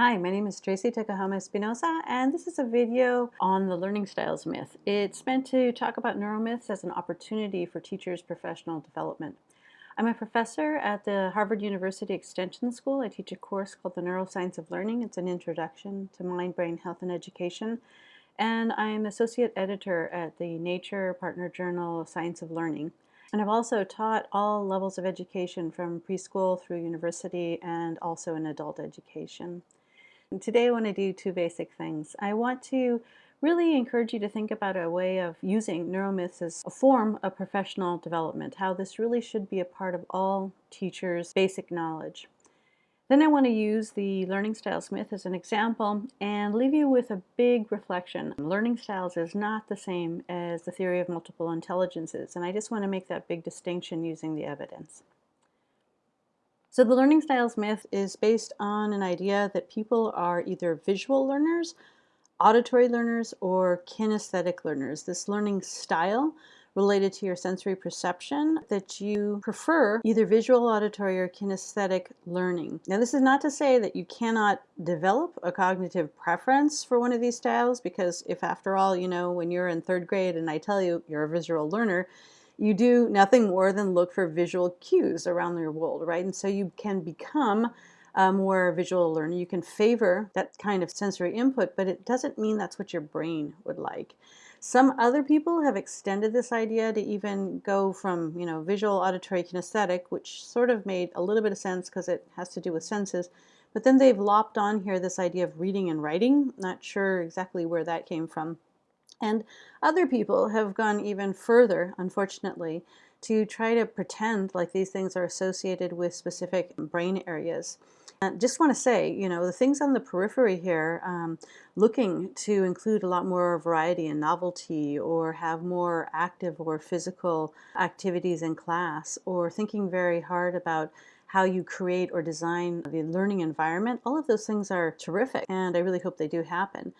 Hi, my name is Tracy Tokuhama Espinosa, and this is a video on the learning styles myth. It's meant to talk about neuromyths as an opportunity for teachers' professional development. I'm a professor at the Harvard University Extension School. I teach a course called the Neuroscience of Learning. It's an introduction to mind, brain, health, and education. And I'm associate editor at the Nature Partner Journal Science of Learning. And I've also taught all levels of education from preschool through university and also in adult education. And today I want to do two basic things. I want to really encourage you to think about a way of using neuromyths as a form of professional development, how this really should be a part of all teachers' basic knowledge. Then I want to use the learning styles myth as an example and leave you with a big reflection. Learning styles is not the same as the theory of multiple intelligences, and I just want to make that big distinction using the evidence. So the learning styles myth is based on an idea that people are either visual learners, auditory learners, or kinesthetic learners. This learning style related to your sensory perception that you prefer either visual, auditory, or kinesthetic learning. Now this is not to say that you cannot develop a cognitive preference for one of these styles because if after all, you know, when you're in third grade and I tell you you're a visual learner, you do nothing more than look for visual cues around your world, right? And so you can become uh, a more visual learner. You can favor that kind of sensory input, but it doesn't mean that's what your brain would like. Some other people have extended this idea to even go from, you know, visual, auditory, kinesthetic, which sort of made a little bit of sense because it has to do with senses. But then they've lopped on here this idea of reading and writing. Not sure exactly where that came from. And other people have gone even further, unfortunately, to try to pretend like these things are associated with specific brain areas. And just want to say, you know, the things on the periphery here, um, looking to include a lot more variety and novelty or have more active or physical activities in class or thinking very hard about how you create or design the learning environment, all of those things are terrific and I really hope they do happen.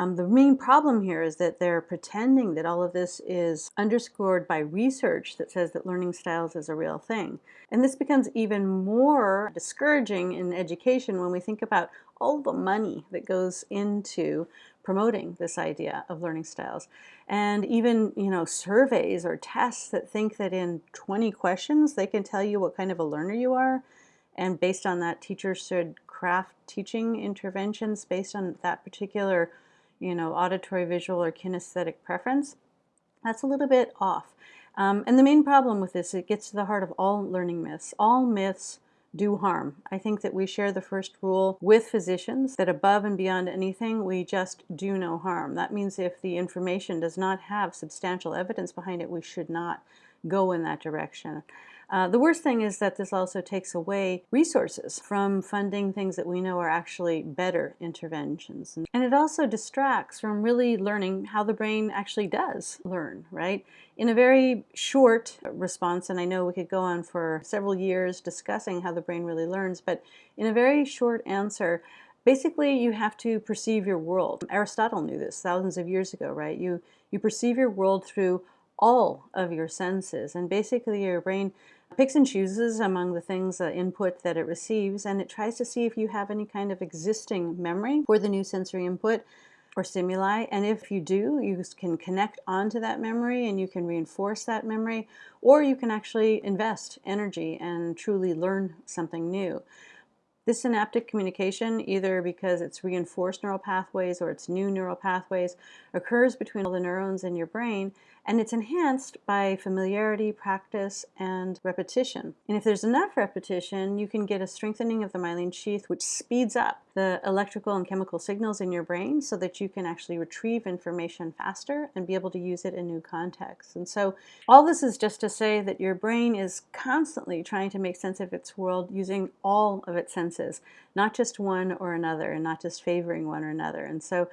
Um, the main problem here is that they're pretending that all of this is underscored by research that says that learning styles is a real thing. And this becomes even more discouraging in education when we think about all the money that goes into promoting this idea of learning styles. And even, you know, surveys or tests that think that in 20 questions they can tell you what kind of a learner you are. And based on that, teachers should craft teaching interventions based on that particular you know, auditory, visual, or kinesthetic preference, that's a little bit off. Um, and the main problem with this, it gets to the heart of all learning myths. All myths do harm. I think that we share the first rule with physicians that above and beyond anything, we just do no harm. That means if the information does not have substantial evidence behind it, we should not go in that direction. Uh, the worst thing is that this also takes away resources from funding things that we know are actually better interventions. And it also distracts from really learning how the brain actually does learn, right? In a very short response, and I know we could go on for several years discussing how the brain really learns, but in a very short answer, Basically, you have to perceive your world. Aristotle knew this thousands of years ago, right? You, you perceive your world through all of your senses, and basically your brain picks and chooses among the things, uh, input that it receives, and it tries to see if you have any kind of existing memory for the new sensory input or stimuli. And if you do, you can connect onto that memory and you can reinforce that memory, or you can actually invest energy and truly learn something new. This synaptic communication, either because it's reinforced neural pathways or it's new neural pathways, occurs between all the neurons in your brain and it's enhanced by familiarity, practice, and repetition. And if there's enough repetition, you can get a strengthening of the myelin sheath, which speeds up the electrical and chemical signals in your brain so that you can actually retrieve information faster and be able to use it in new contexts. And so all this is just to say that your brain is constantly trying to make sense of its world using all of its senses, not just one or another, and not just favoring one or another. And so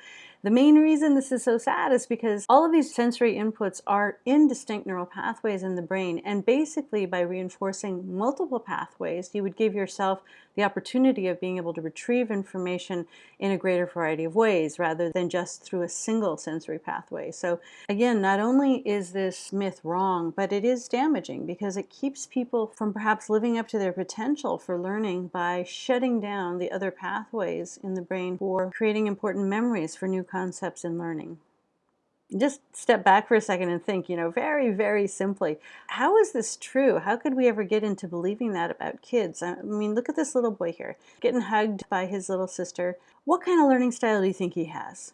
The main reason this is so sad is because all of these sensory inputs are in distinct neural pathways in the brain, and basically by reinforcing multiple pathways, you would give yourself the opportunity of being able to retrieve information in a greater variety of ways rather than just through a single sensory pathway. So again, not only is this myth wrong, but it is damaging because it keeps people from perhaps living up to their potential for learning by shutting down the other pathways in the brain for creating important memories for new concepts in learning just step back for a second and think, you know, very, very simply, how is this true? How could we ever get into believing that about kids? I mean, look at this little boy here, getting hugged by his little sister. What kind of learning style do you think he has?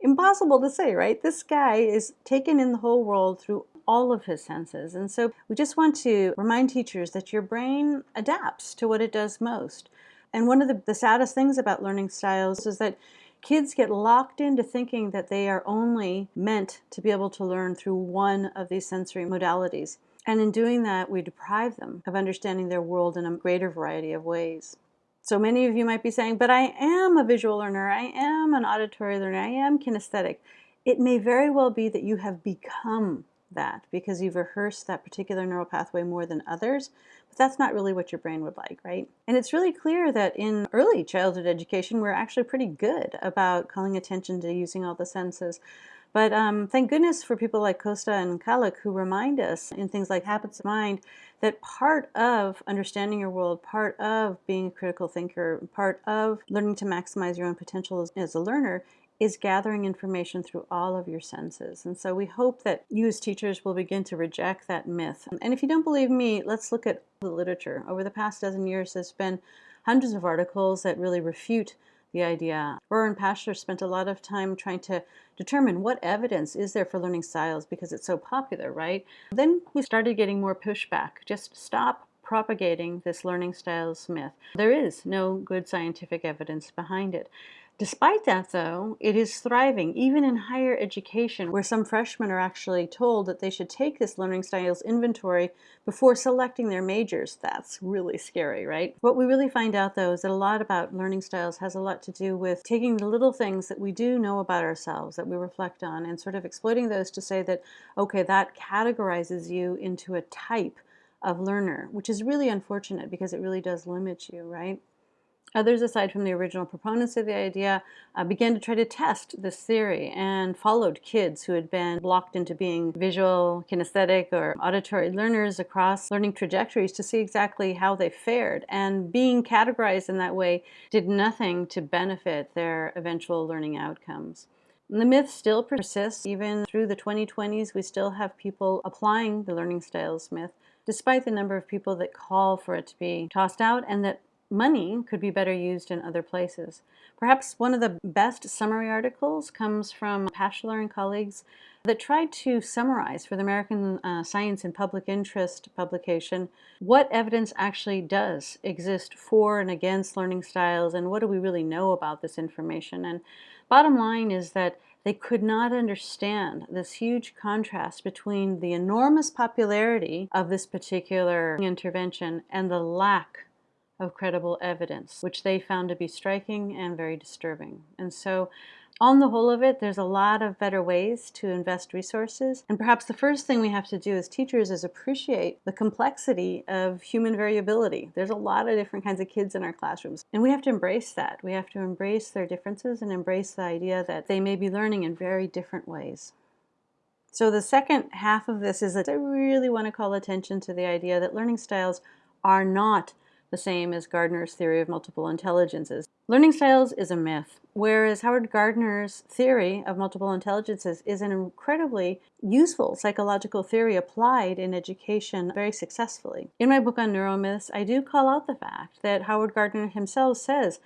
Impossible to say, right? This guy is taken in the whole world through all of his senses. And so we just want to remind teachers that your brain adapts to what it does most. And one of the, the saddest things about learning styles is that Kids get locked into thinking that they are only meant to be able to learn through one of these sensory modalities. And in doing that, we deprive them of understanding their world in a greater variety of ways. So many of you might be saying, but I am a visual learner, I am an auditory learner, I am kinesthetic. It may very well be that you have become that because you've rehearsed that particular neural pathway more than others, but that's not really what your brain would like, right? And it's really clear that in early childhood education, we're actually pretty good about calling attention to using all the senses. But um, thank goodness for people like Costa and Kallick who remind us in things like habits of mind that part of understanding your world, part of being a critical thinker, part of learning to maximize your own potential as, as a learner is gathering information through all of your senses. And so we hope that you as teachers will begin to reject that myth. And if you don't believe me, let's look at the literature. Over the past dozen years, there's been hundreds of articles that really refute the idea. Rohrer and Pashler spent a lot of time trying to determine what evidence is there for learning styles because it's so popular, right? Then we started getting more pushback. Just stop propagating this learning styles myth. There is no good scientific evidence behind it. Despite that, though, it is thriving, even in higher education, where some freshmen are actually told that they should take this learning styles inventory before selecting their majors. That's really scary, right? What we really find out, though, is that a lot about learning styles has a lot to do with taking the little things that we do know about ourselves, that we reflect on, and sort of exploiting those to say that, okay, that categorizes you into a type of learner, which is really unfortunate because it really does limit you, right? Others, aside from the original proponents of the idea, uh, began to try to test this theory and followed kids who had been blocked into being visual, kinesthetic, or auditory learners across learning trajectories to see exactly how they fared. And being categorized in that way did nothing to benefit their eventual learning outcomes. The myth still persists. Even through the 2020s, we still have people applying the learning styles myth, despite the number of people that call for it to be tossed out and that money could be better used in other places. Perhaps one of the best summary articles comes from Pashler and colleagues that tried to summarize for the American uh, Science and Public Interest publication what evidence actually does exist for and against learning styles and what do we really know about this information. And bottom line is that they could not understand this huge contrast between the enormous popularity of this particular intervention and the lack of credible evidence, which they found to be striking and very disturbing. And so on the whole of it, there's a lot of better ways to invest resources. And perhaps the first thing we have to do as teachers is appreciate the complexity of human variability. There's a lot of different kinds of kids in our classrooms. And we have to embrace that. We have to embrace their differences and embrace the idea that they may be learning in very different ways. So the second half of this is that I really want to call attention to the idea that learning styles are not the same as Gardner's theory of multiple intelligences. Learning styles is a myth, whereas Howard Gardner's theory of multiple intelligences is an incredibly useful psychological theory applied in education very successfully. In my book on neuromyths, I do call out the fact that Howard Gardner himself says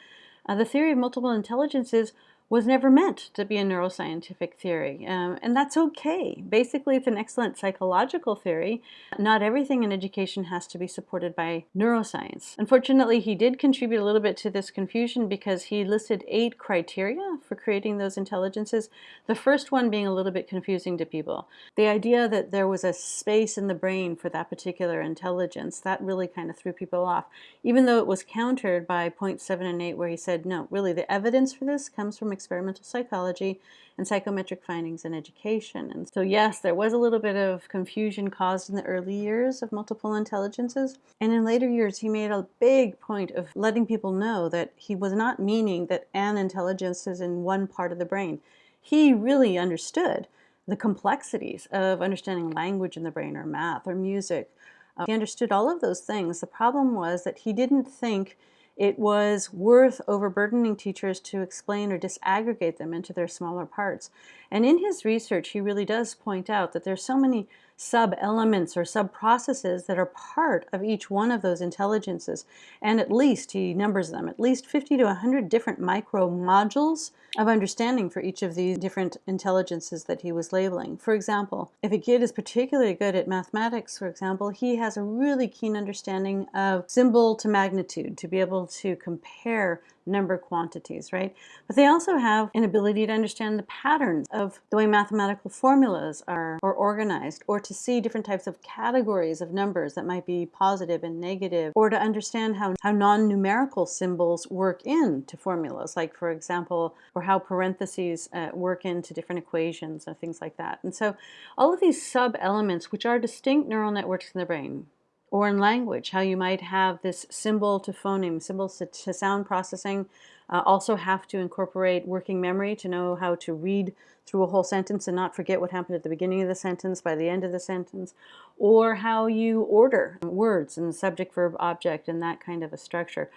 uh, the theory of multiple intelligences was never meant to be a neuroscientific theory, um, and that's okay. Basically, it's an excellent psychological theory. Not everything in education has to be supported by neuroscience. Unfortunately, he did contribute a little bit to this confusion because he listed eight criteria for creating those intelligences, the first one being a little bit confusing to people. The idea that there was a space in the brain for that particular intelligence, that really kind of threw people off, even though it was countered by point seven and eight where he said, no, really, the evidence for this comes from experimental psychology and psychometric findings in education. And so, yes, there was a little bit of confusion caused in the early years of multiple intelligences. And in later years, he made a big point of letting people know that he was not meaning that an intelligence is in one part of the brain. He really understood the complexities of understanding language in the brain or math or music. Uh, he understood all of those things. The problem was that he didn't think it was worth overburdening teachers to explain or disaggregate them into their smaller parts. And in his research, he really does point out that there's so many sub-elements or sub-processes that are part of each one of those intelligences. And at least, he numbers them, at least 50 to 100 different micro modules of understanding for each of these different intelligences that he was labeling. For example, if a kid is particularly good at mathematics, for example, he has a really keen understanding of symbol to magnitude to be able to compare number quantities, right? But they also have an ability to understand the patterns of the way mathematical formulas are, are organized, or to see different types of categories of numbers that might be positive and negative, or to understand how, how non-numerical symbols work into formulas, like for example, or how parentheses uh, work into different equations or things like that. And so all of these sub-elements, which are distinct neural networks in the brain, or in language, how you might have this symbol to phoneme, symbols to, to sound processing, uh, also have to incorporate working memory to know how to read through a whole sentence and not forget what happened at the beginning of the sentence by the end of the sentence, or how you order words and subject, verb, object, and that kind of a structure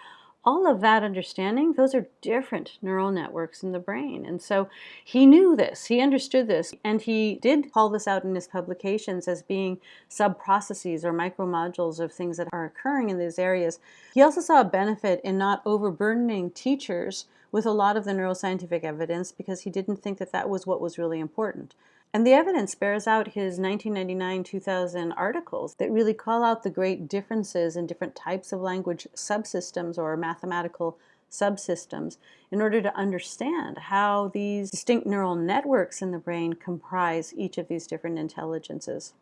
all of that understanding, those are different neural networks in the brain. And so he knew this, he understood this, and he did call this out in his publications as being sub-processes or micromodules of things that are occurring in these areas. He also saw a benefit in not overburdening teachers with a lot of the neuroscientific evidence because he didn't think that that was what was really important. And the evidence bears out his 1999-2000 articles that really call out the great differences in different types of language subsystems or mathematical subsystems in order to understand how these distinct neural networks in the brain comprise each of these different intelligences.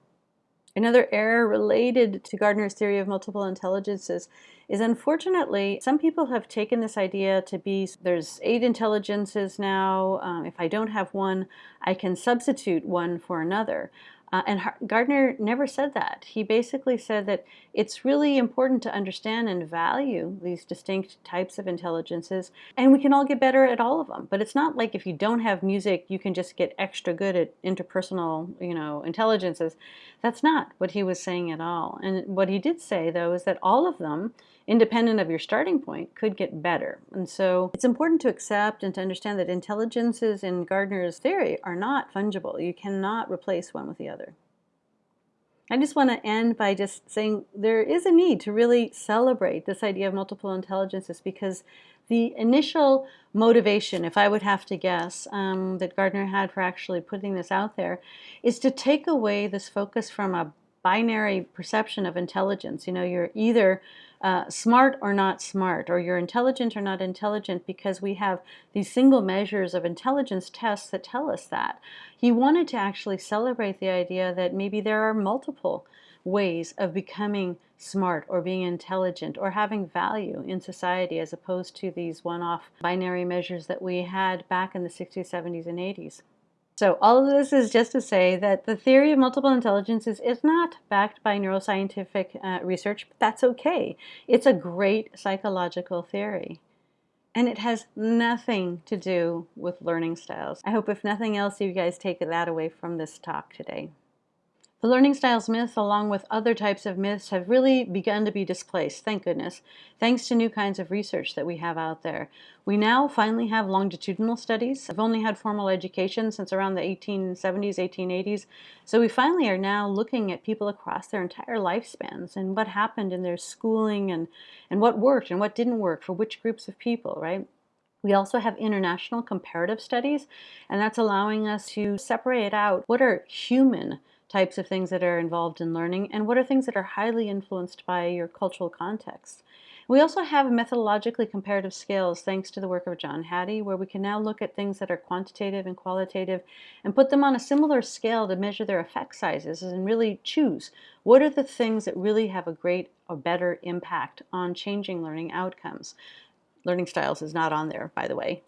Another error related to Gardner's theory of multiple intelligences is unfortunately some people have taken this idea to be there's eight intelligences now. Um, if I don't have one, I can substitute one for another. Uh, and Gardner never said that. He basically said that it's really important to understand and value these distinct types of intelligences, and we can all get better at all of them. But it's not like if you don't have music, you can just get extra good at interpersonal, you know, intelligences. That's not what he was saying at all. And what he did say, though, is that all of them independent of your starting point, could get better. And so it's important to accept and to understand that intelligences in Gardner's theory are not fungible. You cannot replace one with the other. I just want to end by just saying there is a need to really celebrate this idea of multiple intelligences because the initial motivation, if I would have to guess, um, that Gardner had for actually putting this out there is to take away this focus from a binary perception of intelligence. You know, you're either uh, smart or not smart, or you're intelligent or not intelligent, because we have these single measures of intelligence tests that tell us that. He wanted to actually celebrate the idea that maybe there are multiple ways of becoming smart or being intelligent or having value in society as opposed to these one-off binary measures that we had back in the 60s, 70s, and 80s. So all of this is just to say that the theory of multiple intelligences is not backed by neuroscientific uh, research, but that's okay. It's a great psychological theory. And it has nothing to do with learning styles. I hope if nothing else, you guys take that away from this talk today. The learning styles myth, along with other types of myths, have really begun to be displaced, thank goodness, thanks to new kinds of research that we have out there. We now finally have longitudinal studies. I've only had formal education since around the 1870s, 1880s, so we finally are now looking at people across their entire lifespans and what happened in their schooling and, and what worked and what didn't work for which groups of people, right? We also have international comparative studies, and that's allowing us to separate out what are human types of things that are involved in learning and what are things that are highly influenced by your cultural context. We also have methodologically comparative scales thanks to the work of John Hattie where we can now look at things that are quantitative and qualitative and put them on a similar scale to measure their effect sizes and really choose what are the things that really have a great or better impact on changing learning outcomes. Learning styles is not on there, by the way.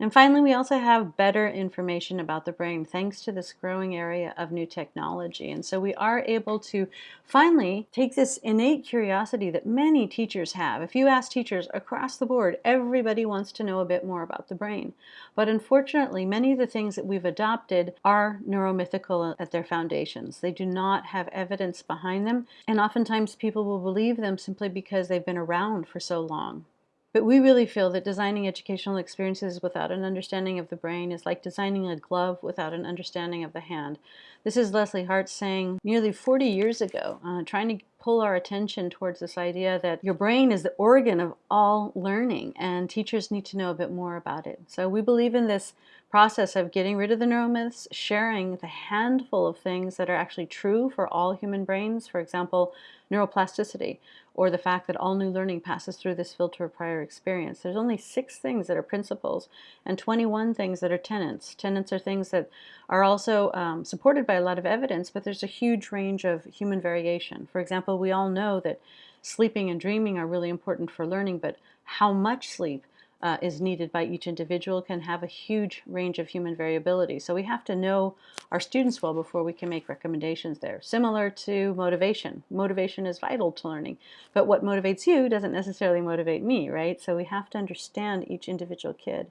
And finally, we also have better information about the brain thanks to this growing area of new technology. And so we are able to finally take this innate curiosity that many teachers have. If you ask teachers across the board, everybody wants to know a bit more about the brain. But unfortunately, many of the things that we've adopted are neuromythical at their foundations. They do not have evidence behind them, and oftentimes people will believe them simply because they've been around for so long. But we really feel that designing educational experiences without an understanding of the brain is like designing a glove without an understanding of the hand. This is Leslie Hart saying nearly 40 years ago, uh, trying to pull our attention towards this idea that your brain is the organ of all learning and teachers need to know a bit more about it. So we believe in this process of getting rid of the neuromyths, sharing the handful of things that are actually true for all human brains, for example, neuroplasticity, or the fact that all new learning passes through this filter of prior experience. There's only six things that are principles and 21 things that are tenets. Tenets are things that are also um, supported by a lot of evidence, but there's a huge range of human variation. For example, we all know that sleeping and dreaming are really important for learning, but how much sleep uh, is needed by each individual can have a huge range of human variability. So we have to know our students well before we can make recommendations there. Similar to motivation. Motivation is vital to learning, but what motivates you doesn't necessarily motivate me, right? So we have to understand each individual kid.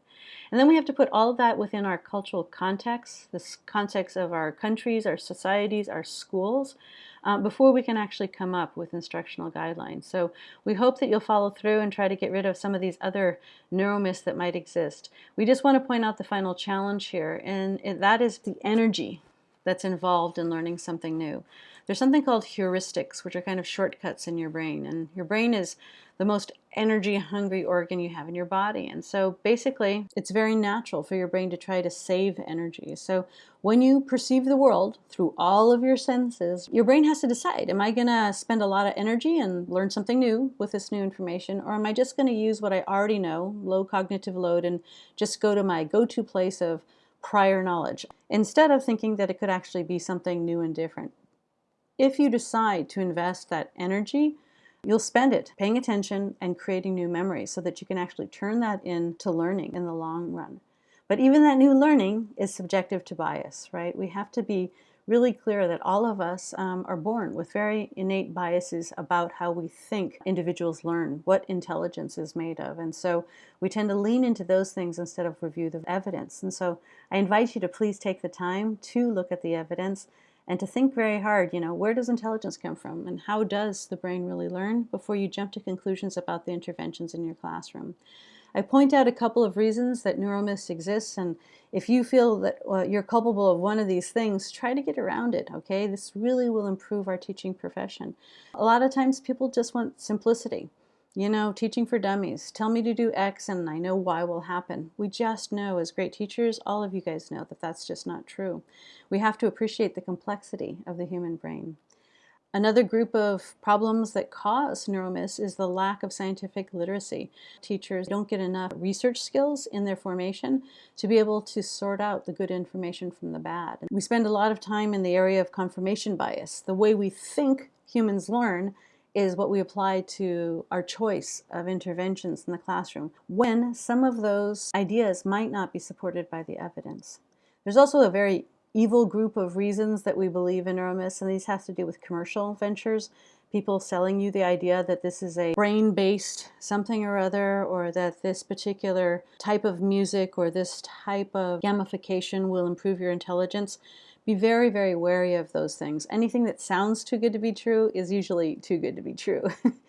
And then we have to put all of that within our cultural context, this context of our countries, our societies, our schools, uh, before we can actually come up with instructional guidelines. So we hope that you'll follow through and try to get rid of some of these other neuromyths that might exist. We just want to point out the final challenge here, and that is the energy that's involved in learning something new. There's something called heuristics, which are kind of shortcuts in your brain. And your brain is the most energy hungry organ you have in your body. And so basically, it's very natural for your brain to try to save energy. So when you perceive the world through all of your senses, your brain has to decide, am I going to spend a lot of energy and learn something new with this new information? Or am I just going to use what I already know, low cognitive load, and just go to my go-to place of prior knowledge, instead of thinking that it could actually be something new and different if you decide to invest that energy, you'll spend it paying attention and creating new memories so that you can actually turn that into learning in the long run. But even that new learning is subjective to bias, right? We have to be really clear that all of us um, are born with very innate biases about how we think individuals learn, what intelligence is made of. And so we tend to lean into those things instead of review the evidence. And so I invite you to please take the time to look at the evidence and to think very hard, you know, where does intelligence come from and how does the brain really learn before you jump to conclusions about the interventions in your classroom. I point out a couple of reasons that neuromyths exist and if you feel that you're culpable of one of these things, try to get around it, okay? This really will improve our teaching profession. A lot of times people just want simplicity. You know, teaching for dummies. Tell me to do X and I know Y will happen. We just know as great teachers, all of you guys know that that's just not true. We have to appreciate the complexity of the human brain. Another group of problems that cause neuromyths is the lack of scientific literacy. Teachers don't get enough research skills in their formation to be able to sort out the good information from the bad. We spend a lot of time in the area of confirmation bias. The way we think humans learn is what we apply to our choice of interventions in the classroom when some of those ideas might not be supported by the evidence. There's also a very evil group of reasons that we believe in neuromyths, and these have to do with commercial ventures. People selling you the idea that this is a brain-based something or other, or that this particular type of music or this type of gamification will improve your intelligence be very, very wary of those things. Anything that sounds too good to be true is usually too good to be true.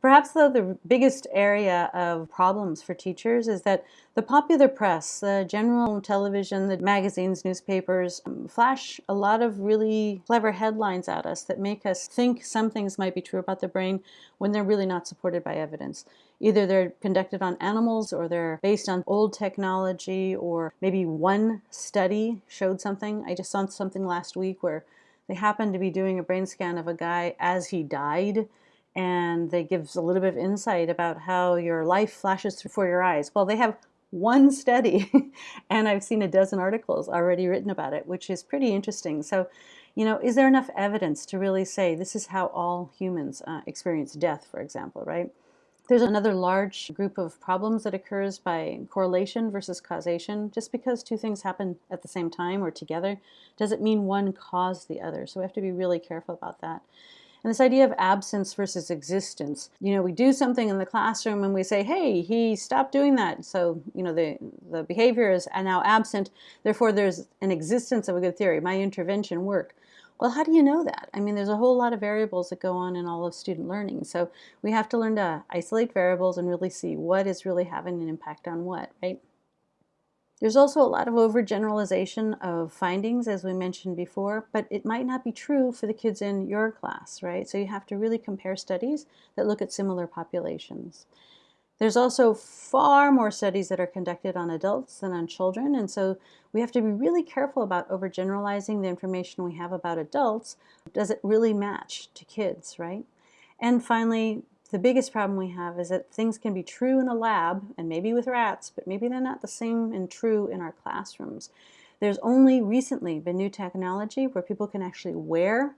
Perhaps though the biggest area of problems for teachers is that the popular press, the general television, the magazines, newspapers, um, flash a lot of really clever headlines at us that make us think some things might be true about the brain when they're really not supported by evidence. Either they're conducted on animals or they're based on old technology or maybe one study showed something. I just saw something last week where they happened to be doing a brain scan of a guy as he died and they gives a little bit of insight about how your life flashes before your eyes. Well, they have one study and I've seen a dozen articles already written about it, which is pretty interesting. So, you know, is there enough evidence to really say this is how all humans uh, experience death, for example, right? There's another large group of problems that occurs by correlation versus causation. Just because two things happen at the same time or together doesn't mean one caused the other. So we have to be really careful about that. And this idea of absence versus existence. You know, we do something in the classroom and we say, hey, he stopped doing that. So, you know, the, the behavior is now absent. Therefore, there's an existence of a good theory. My intervention worked. Well, how do you know that? I mean, there's a whole lot of variables that go on in all of student learning. So we have to learn to isolate variables and really see what is really having an impact on what, right? There's also a lot of overgeneralization of findings, as we mentioned before, but it might not be true for the kids in your class, right? So you have to really compare studies that look at similar populations. There's also far more studies that are conducted on adults than on children, and so we have to be really careful about overgeneralizing the information we have about adults. Does it really match to kids, right? And finally, the biggest problem we have is that things can be true in a lab, and maybe with rats, but maybe they're not the same and true in our classrooms. There's only recently been new technology where people can actually wear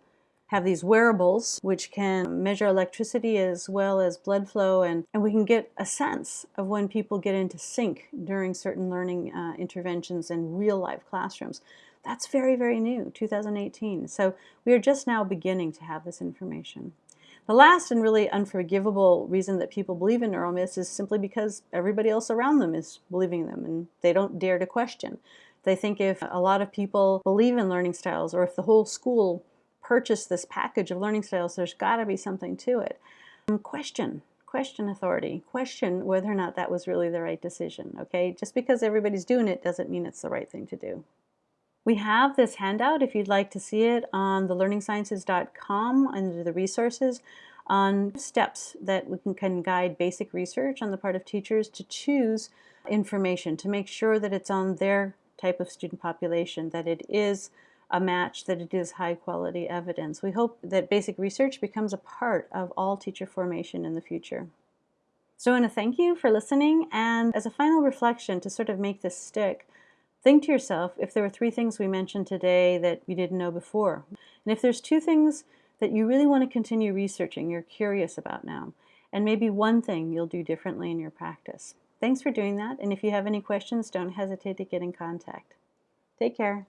have these wearables which can measure electricity as well as blood flow and, and we can get a sense of when people get into sync during certain learning uh, interventions in real life classrooms. That's very, very new, 2018. So we are just now beginning to have this information. The last and really unforgivable reason that people believe in neuromyths is simply because everybody else around them is believing them and they don't dare to question. They think if a lot of people believe in learning styles or if the whole school purchase this package of learning styles, there's got to be something to it. Um, question, question authority, question whether or not that was really the right decision, okay? Just because everybody's doing it doesn't mean it's the right thing to do. We have this handout if you'd like to see it on the learningsciences.com under the resources on steps that we can, can guide basic research on the part of teachers to choose information to make sure that it's on their type of student population, that it is a match that it is high quality evidence. We hope that basic research becomes a part of all teacher formation in the future. So I want to thank you for listening and as a final reflection to sort of make this stick, think to yourself if there were three things we mentioned today that you didn't know before. And if there's two things that you really want to continue researching, you're curious about now, and maybe one thing you'll do differently in your practice. Thanks for doing that, and if you have any questions, don't hesitate to get in contact. Take care.